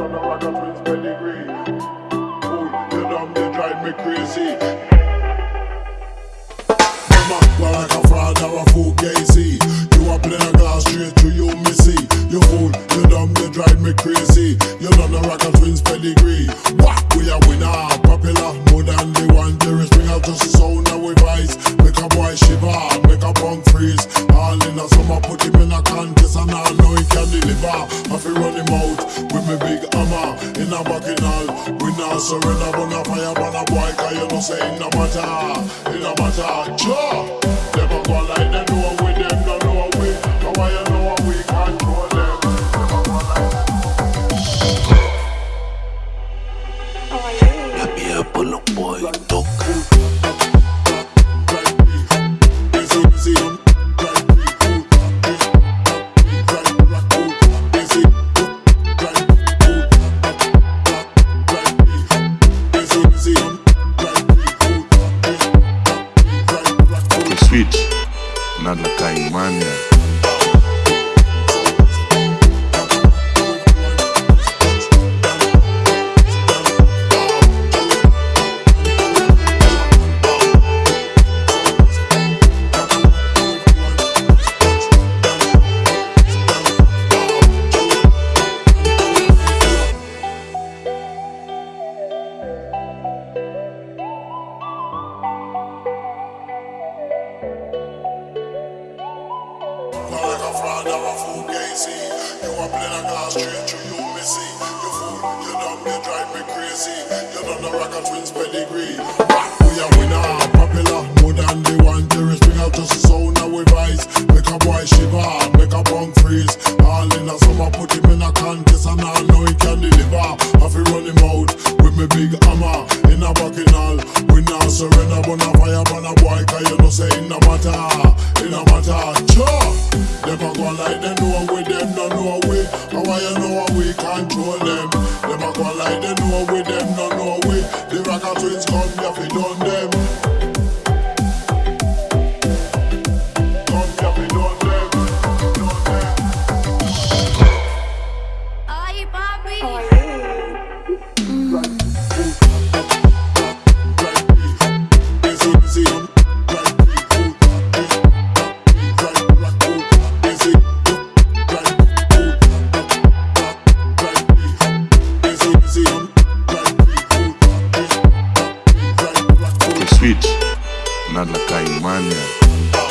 son of like a prince pedigree. Oh, you dumb, they drive me crazy. Mama, well like a fraud or a fool, Casey. You are playing a glass straight to you, missy. You fool, you dumb, they drive me crazy. You don't know rock and twins pedigree. What? We are winner, popular, more than the one. There is bring out just a sound. Surrender, but a fire, but a boy, cause you know say it no matter, it no matter. Sure, never go like la caimania. Fraud or a fool gazy. You a a glass straight to you, missy. You fool, you dumb, you drive me crazy. You done the rock and twins pedigree. We a winner, popular, more than the one. Terrorist bring out just the sound that we vice. Make a boy shiver, make a punk freeze. All in a summer, put him in a contest and I know he can deliver. I feel run him out with me big hammer in a bacchanal. We not surrender, but a fire, but a boy, cause you know say it no matter, it no matter. Sure. Never go like them, know with them, no know we. How you know we control them? Never go like them, know with them, no know we. The rock and twins come, you fi done them. The switch, not la caimania.